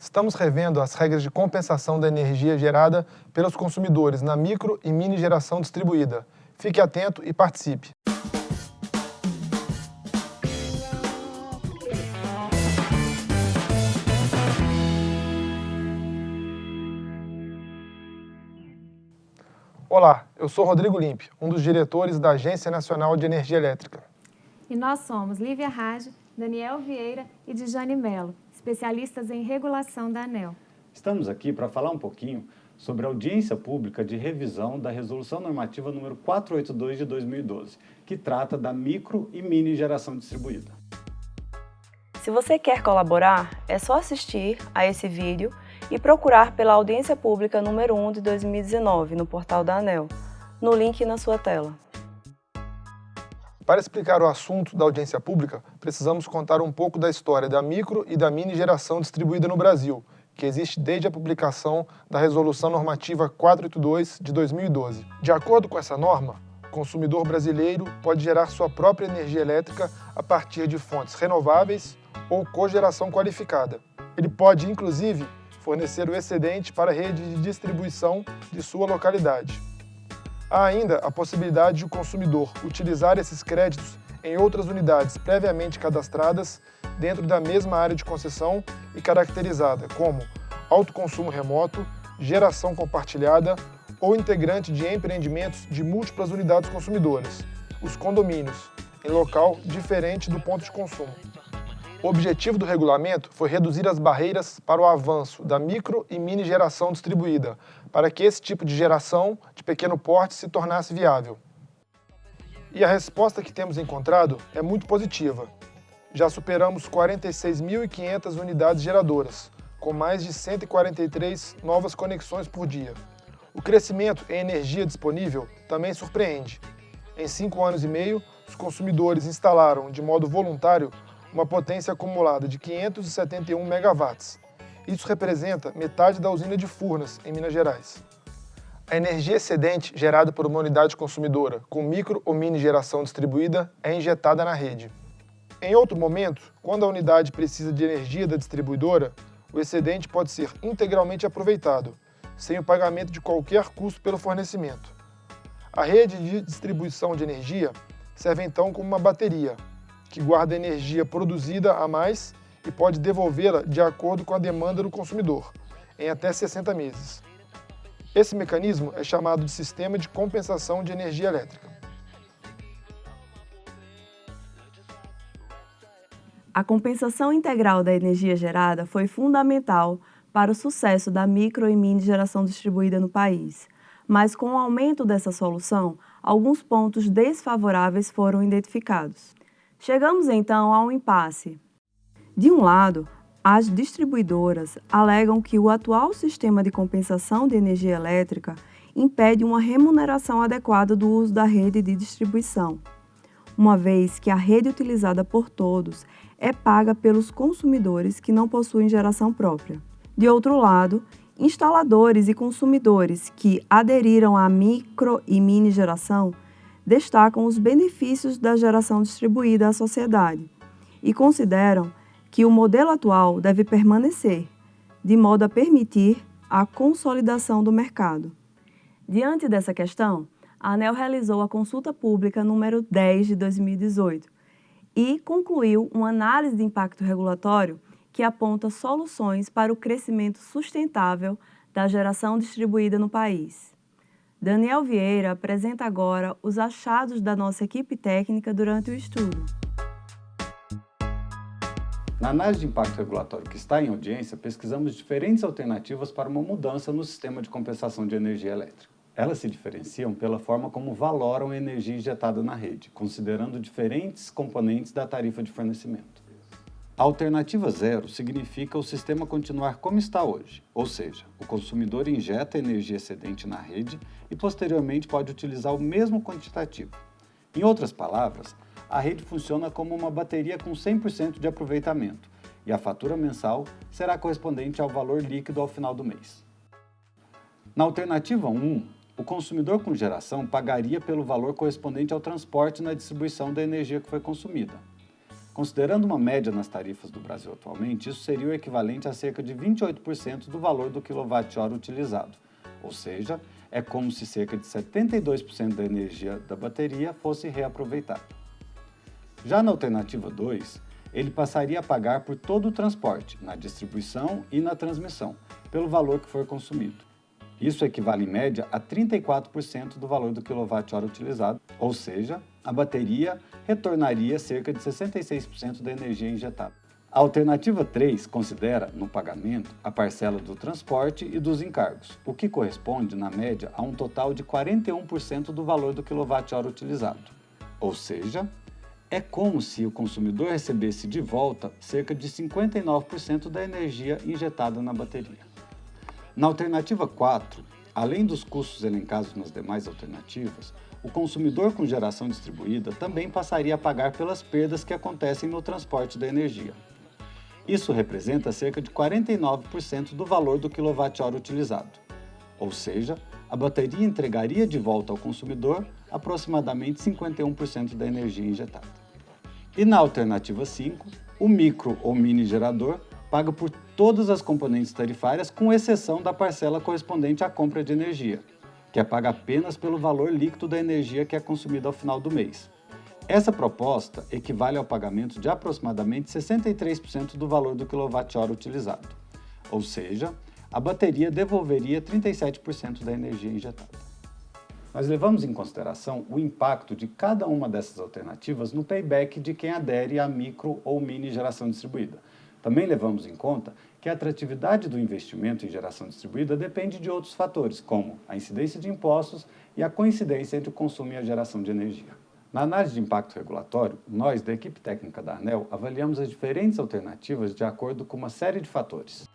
estamos revendo as regras de compensação da energia gerada pelos consumidores na micro e mini geração distribuída. Fique atento e participe. Olá, eu sou Rodrigo Limpe, um dos diretores da Agência Nacional de Energia Elétrica. E nós somos Lívia Rage, Daniel Vieira e Dijane Mello, especialistas em regulação da ANEL. Estamos aqui para falar um pouquinho sobre a audiência pública de revisão da Resolução Normativa número 482 de 2012, que trata da micro e mini geração distribuída. Se você quer colaborar, é só assistir a esse vídeo e procurar pela audiência pública número 1 de 2019 no portal da ANEL, no link na sua tela. Para explicar o assunto da audiência pública, precisamos contar um pouco da história da micro e da mini geração distribuída no Brasil, que existe desde a publicação da Resolução Normativa 482 de 2012. De acordo com essa norma, o consumidor brasileiro pode gerar sua própria energia elétrica a partir de fontes renováveis ou cogeração qualificada. Ele pode, inclusive, fornecer o excedente para a rede de distribuição de sua localidade. Há ainda a possibilidade de o consumidor utilizar esses créditos em outras unidades previamente cadastradas dentro da mesma área de concessão e caracterizada como autoconsumo remoto, geração compartilhada ou integrante de empreendimentos de múltiplas unidades consumidoras, os condomínios, em local diferente do ponto de consumo. O objetivo do regulamento foi reduzir as barreiras para o avanço da micro e mini geração distribuída, para que esse tipo de geração de pequeno porte se tornasse viável. E a resposta que temos encontrado é muito positiva. Já superamos 46.500 unidades geradoras, com mais de 143 novas conexões por dia. O crescimento em energia disponível também surpreende. Em cinco anos e meio, os consumidores instalaram, de modo voluntário, uma potência acumulada de 571 megawatts. Isso representa metade da usina de Furnas, em Minas Gerais. A energia excedente gerada por uma unidade consumidora com micro ou mini geração distribuída é injetada na rede. Em outro momento, quando a unidade precisa de energia da distribuidora, o excedente pode ser integralmente aproveitado, sem o pagamento de qualquer custo pelo fornecimento. A rede de distribuição de energia serve então como uma bateria, que guarda energia produzida a mais e pode devolvê-la de acordo com a demanda do consumidor, em até 60 meses. Esse mecanismo é chamado de Sistema de Compensação de Energia Elétrica. A compensação integral da energia gerada foi fundamental para o sucesso da micro e mini geração distribuída no país, mas com o aumento dessa solução, alguns pontos desfavoráveis foram identificados. Chegamos então a um impasse. De um lado, as distribuidoras alegam que o atual sistema de compensação de energia elétrica impede uma remuneração adequada do uso da rede de distribuição, uma vez que a rede utilizada por todos é paga pelos consumidores que não possuem geração própria. De outro lado, instaladores e consumidores que aderiram à micro e mini geração destacam os benefícios da geração distribuída à sociedade e consideram que o modelo atual deve permanecer, de modo a permitir a consolidação do mercado. Diante dessa questão, a ANEL realizou a consulta pública número 10 de 2018 e concluiu uma análise de impacto regulatório que aponta soluções para o crescimento sustentável da geração distribuída no país. Daniel Vieira apresenta agora os achados da nossa equipe técnica durante o estudo. Na análise de impacto regulatório que está em audiência, pesquisamos diferentes alternativas para uma mudança no sistema de compensação de energia elétrica. Elas se diferenciam pela forma como valoram a energia injetada na rede, considerando diferentes componentes da tarifa de fornecimento. Alternativa zero significa o sistema continuar como está hoje, ou seja, o consumidor injeta energia excedente na rede e posteriormente pode utilizar o mesmo quantitativo. Em outras palavras, a rede funciona como uma bateria com 100% de aproveitamento e a fatura mensal será correspondente ao valor líquido ao final do mês. Na alternativa 1, o consumidor com geração pagaria pelo valor correspondente ao transporte na distribuição da energia que foi consumida. Considerando uma média nas tarifas do Brasil atualmente, isso seria o equivalente a cerca de 28% do valor do quilowatt-hora utilizado, ou seja, é como se cerca de 72% da energia da bateria fosse reaproveitada. Já na alternativa 2, ele passaria a pagar por todo o transporte, na distribuição e na transmissão, pelo valor que for consumido. Isso equivale em média a 34% do valor do quilowatt-hora utilizado, ou seja, a bateria retornaria cerca de 66% da energia injetada. A alternativa 3 considera, no pagamento, a parcela do transporte e dos encargos, o que corresponde, na média, a um total de 41% do valor do quilowatt-hora utilizado. Ou seja, é como se o consumidor recebesse de volta cerca de 59% da energia injetada na bateria. Na alternativa 4, além dos custos elencados nas demais alternativas, o consumidor com geração distribuída também passaria a pagar pelas perdas que acontecem no transporte da energia. Isso representa cerca de 49% do valor do quilowatt-hora utilizado, ou seja, a bateria entregaria de volta ao consumidor aproximadamente 51% da energia injetada. E na alternativa 5, o micro ou mini gerador paga por todas as componentes tarifárias, com exceção da parcela correspondente à compra de energia, que é paga apenas pelo valor líquido da energia que é consumida ao final do mês. Essa proposta equivale ao pagamento de aproximadamente 63% do valor do quilowatt-hora utilizado, ou seja, a bateria devolveria 37% da energia injetada. Nós levamos em consideração o impacto de cada uma dessas alternativas no payback de quem adere à micro ou mini geração distribuída, também levamos em conta que a atratividade do investimento em geração distribuída depende de outros fatores, como a incidência de impostos e a coincidência entre o consumo e a geração de energia. Na análise de impacto regulatório, nós, da equipe técnica da ANEL, avaliamos as diferentes alternativas de acordo com uma série de fatores.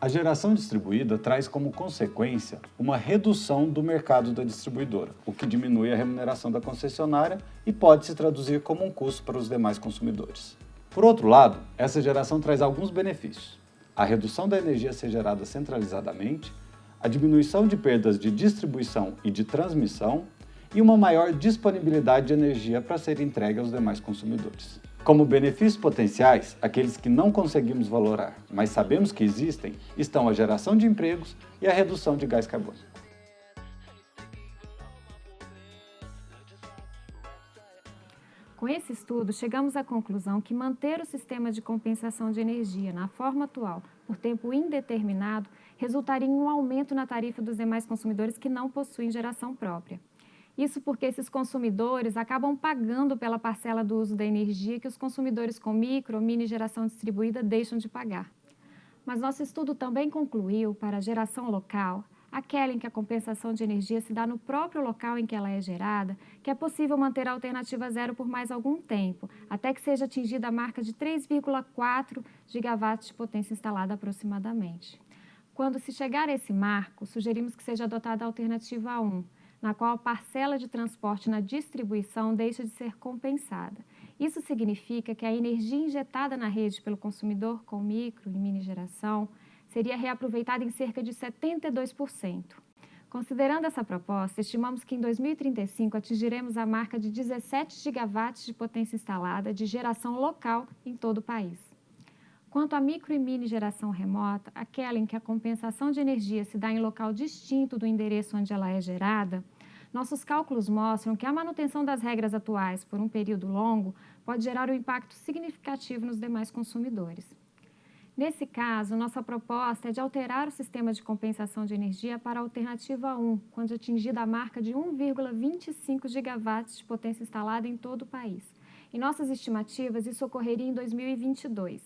A geração distribuída traz como consequência uma redução do mercado da distribuidora, o que diminui a remuneração da concessionária e pode se traduzir como um custo para os demais consumidores. Por outro lado, essa geração traz alguns benefícios. A redução da energia ser gerada centralizadamente, a diminuição de perdas de distribuição e de transmissão e uma maior disponibilidade de energia para ser entregue aos demais consumidores. Como benefícios potenciais, aqueles que não conseguimos valorar, mas sabemos que existem, estão a geração de empregos e a redução de gás carbônico. Com esse estudo, chegamos à conclusão que manter o sistema de compensação de energia na forma atual por tempo indeterminado resultaria em um aumento na tarifa dos demais consumidores que não possuem geração própria. Isso porque esses consumidores acabam pagando pela parcela do uso da energia que os consumidores com micro ou mini geração distribuída deixam de pagar. Mas nosso estudo também concluiu, para a geração local, aquela em que a compensação de energia se dá no próprio local em que ela é gerada, que é possível manter a alternativa zero por mais algum tempo, até que seja atingida a marca de 3,4 gigawatts de potência instalada aproximadamente. Quando se chegar a esse marco, sugerimos que seja adotada a alternativa 1, na qual a parcela de transporte na distribuição deixa de ser compensada. Isso significa que a energia injetada na rede pelo consumidor com micro e mini geração seria reaproveitada em cerca de 72%. Considerando essa proposta, estimamos que em 2035 atingiremos a marca de 17 gigawatts de potência instalada de geração local em todo o país. Quanto à micro e mini geração remota, aquela em que a compensação de energia se dá em local distinto do endereço onde ela é gerada, nossos cálculos mostram que a manutenção das regras atuais por um período longo pode gerar um impacto significativo nos demais consumidores. Nesse caso, nossa proposta é de alterar o sistema de compensação de energia para a alternativa 1, quando atingida a marca de 1,25 gigawatts de potência instalada em todo o país. Em nossas estimativas, isso ocorreria em 2022.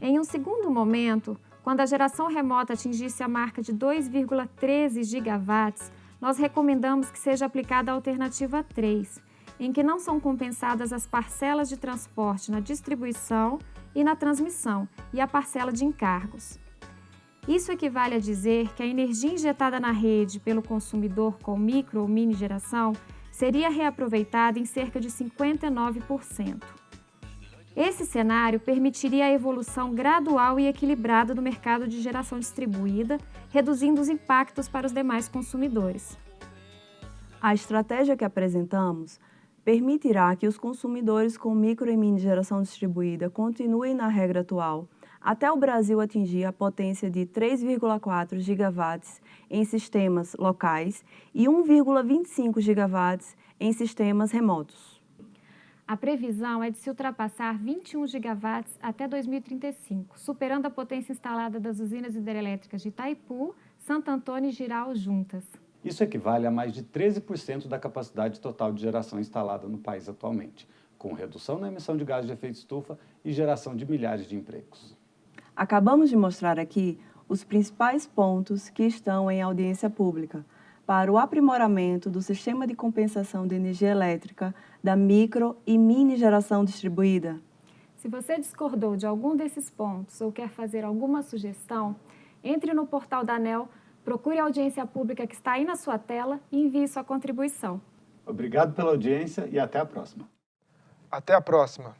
Em um segundo momento, quando a geração remota atingisse a marca de 2,13 gigawatts, nós recomendamos que seja aplicada a alternativa 3, em que não são compensadas as parcelas de transporte na distribuição e na transmissão e a parcela de encargos. Isso equivale a dizer que a energia injetada na rede pelo consumidor com micro ou mini geração seria reaproveitada em cerca de 59%. Esse cenário permitiria a evolução gradual e equilibrada do mercado de geração distribuída, reduzindo os impactos para os demais consumidores. A estratégia que apresentamos permitirá que os consumidores com micro e mini geração distribuída continuem na regra atual, até o Brasil atingir a potência de 3,4 gigawatts em sistemas locais e 1,25 gigawatts em sistemas remotos. A previsão é de se ultrapassar 21 gigawatts até 2035, superando a potência instalada das usinas hidrelétricas de Itaipu, Santo Antônio e Giral juntas. Isso equivale a mais de 13% da capacidade total de geração instalada no país atualmente, com redução na emissão de gás de efeito estufa e geração de milhares de empregos. Acabamos de mostrar aqui os principais pontos que estão em audiência pública para o aprimoramento do sistema de compensação de energia elétrica da micro e mini geração distribuída. Se você discordou de algum desses pontos ou quer fazer alguma sugestão, entre no portal da ANEL, procure a audiência pública que está aí na sua tela e envie sua contribuição. Obrigado pela audiência e até a próxima. Até a próxima.